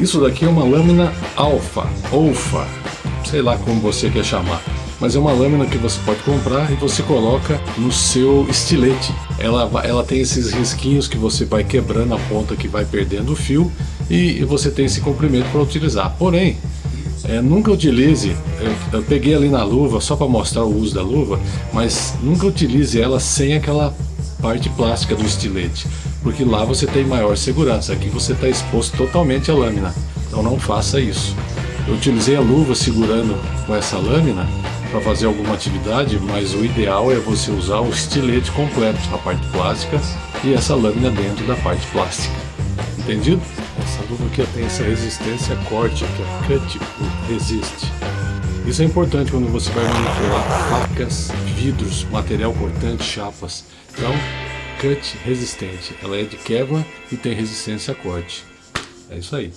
Isso daqui é uma lâmina alfa, alfa, sei lá como você quer chamar. Mas é uma lâmina que você pode comprar e você coloca no seu estilete. Ela, ela tem esses risquinhos que você vai quebrando a ponta que vai perdendo o fio e, e você tem esse comprimento para utilizar. Porém, é, nunca utilize, eu, eu, peguei ali na luva só para mostrar o uso da luva, mas nunca utilize ela sem aquela parte plástica do estilete, porque lá você tem maior segurança, aqui você está exposto totalmente à lâmina, então não faça isso. Eu utilizei a luva segurando com essa lâmina para fazer alguma atividade, mas o ideal é você usar o estilete completo, a parte plástica e essa lâmina dentro da parte plástica. Entendido? Essa luva aqui tem essa resistência corte, que é cut resist. Isso é importante quando você vai manipular facas, vidros, material cortante, chapas. Então, cut resistente. Ela é de Kevlar e tem resistência a corte. É isso aí.